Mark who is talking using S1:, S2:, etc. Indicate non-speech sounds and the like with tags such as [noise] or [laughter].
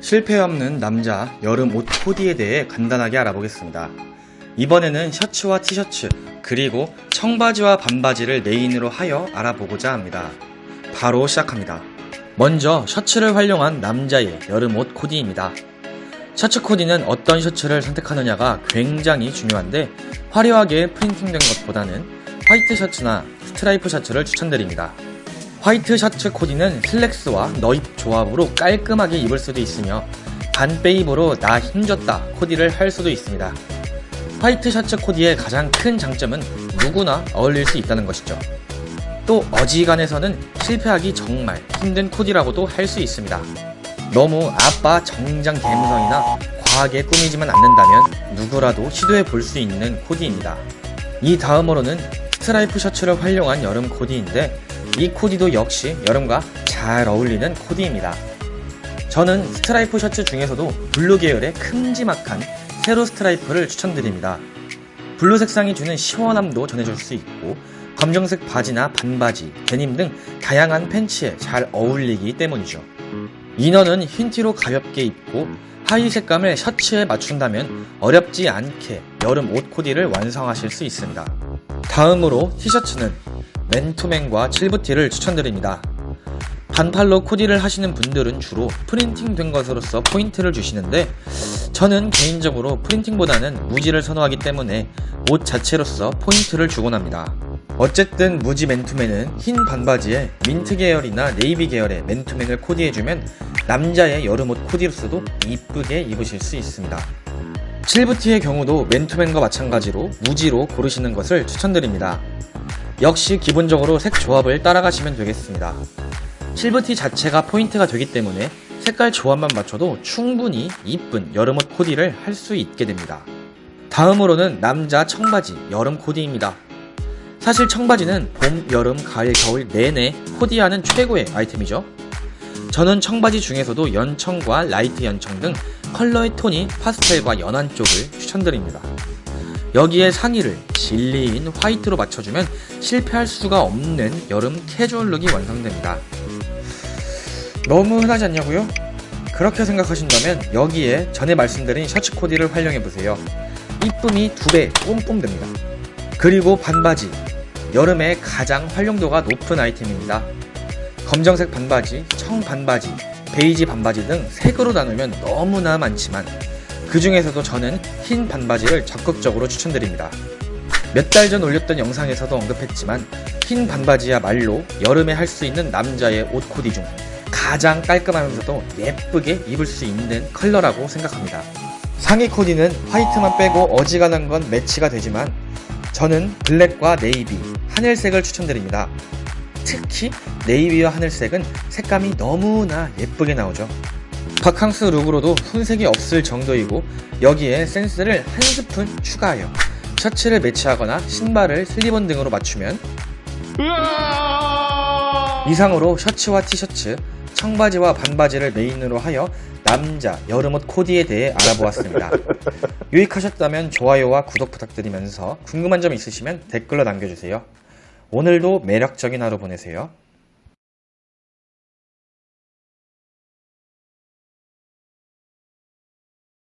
S1: 실패 없는 남자 여름 옷 코디에 대해 간단하게 알아보겠습니다. 이번에는 셔츠와 티셔츠 그리고 청바지와 반바지를 메인으로 하여 알아보고자 합니다. 바로 시작합니다. 먼저 셔츠를 활용한 남자의 여름 옷 코디입니다. 셔츠 코디는 어떤 셔츠를 선택하느냐가 굉장히 중요한데 화려하게 프린팅된 것보다는 화이트 셔츠나 스트라이프 셔츠를 추천드립니다. 화이트 셔츠 코디는 슬랙스와 너입 조합으로 깔끔하게 입을 수도 있으며 반페입으로 나 힘줬다 코디를 할 수도 있습니다. 화이트 셔츠 코디의 가장 큰 장점은 누구나 어울릴 수 있다는 것이죠. 또 어지간해서는 실패하기 정말 힘든 코디라고도 할 수 있습니다. 너무 아빠 정장 감성이나 과하게 꾸미지만 않는다면 누구라도 시도해 볼 수 있는 코디입니다. 이 다음으로는 스트라이프 셔츠를 활용한 여름 코디인데 이 코디도 역시 여름과 잘 어울리는 코디입니다. 저는 스트라이프 셔츠 중에서도 블루 계열의 큼지막한 세로 스트라이프를 추천드립니다. 블루 색상이 주는 시원함도 전해줄 수 있고 검정색 바지나 반바지, 데님 등 다양한 팬츠에 잘 어울리기 때문이죠. 이너는 흰 티로 가볍게 입고 하의 색감을 셔츠에 맞춘다면 어렵지 않게 여름 옷 코디를 완성하실 수 있습니다. 다음으로 티셔츠는 맨투맨과 7부티를 추천드립니다. 반팔로 코디를 하시는 분들은 주로 프린팅 된 것으로서 포인트를 주시는데 저는 개인적으로 프린팅보다는 무지를 선호하기 때문에 옷 자체로서 포인트를 주곤 합니다. 어쨌든 무지 맨투맨은 흰 반바지에 민트 계열이나 네이비 계열의 맨투맨을 코디해주면 남자의 여름옷 코디로서도 이쁘게 입으실 수 있습니다. 7부티의 경우도 맨투맨과 마찬가지로 무지로 고르시는 것을 추천드립니다. 역시 기본적으로 색 조합을 따라가시면 되겠습니다. 7부티 자체가 포인트가 되기 때문에 색깔 조합만 맞춰도 충분히 이쁜 여름옷 코디를 할 수 있게 됩니다. 다음으로는 남자 청바지 여름 코디입니다. 사실 청바지는 봄, 여름, 가을, 겨울 내내 코디하는 최고의 아이템이죠. 저는 청바지 중에서도 연청과 라이트 연청 등 컬러의 톤이 파스텔과 연한 쪽을 추천드립니다. 여기에 상의를 진리인 화이트로 맞춰주면 실패할 수가 없는 여름 캐주얼 룩이 완성됩니다. 너무 흔하지 않냐고요? 그렇게 생각하신다면 여기에 전에 말씀드린 셔츠 코디를 활용해보세요. 이쁨이 두 배 뿜뿜 됩니다. 그리고 반바지 여름에 가장 활용도가 높은 아이템입니다. 검정색 반바지, 청 반바지, 베이지 반바지 등 색으로 나누면 너무나 많지만 그 중에서도 저는 흰 반바지를 적극적으로 추천드립니다. 몇 달 전 올렸던 영상에서도 언급했지만 흰 반바지야말로 여름에 할 수 있는 남자의 옷 코디 중 가장 깔끔하면서도 예쁘게 입을 수 있는 컬러라고 생각합니다. 상의 코디는 화이트만 빼고 어지간한 건 매치가 되지만 저는 블랙과 네이비, 하늘색을 추천드립니다. 특히 네이비와 하늘색은 색감이 너무나 예쁘게 나오죠. 바캉스 룩으로도 손색이 없을 정도이고 여기에 센스를 한 스푼 추가하여 셔츠를 매치하거나 신발을 슬립온 등으로 맞추면 이상으로 셔츠와 티셔츠, 청바지와 반바지를 메인으로 하여 남자 여름옷 코디에 대해 알아보았습니다. [laughs] 유익하셨다면 좋아요와 구독 부탁드리면서 궁금한 점 있으시면 댓글로 남겨주세요. 오늘도 매력적인 하루 보내세요.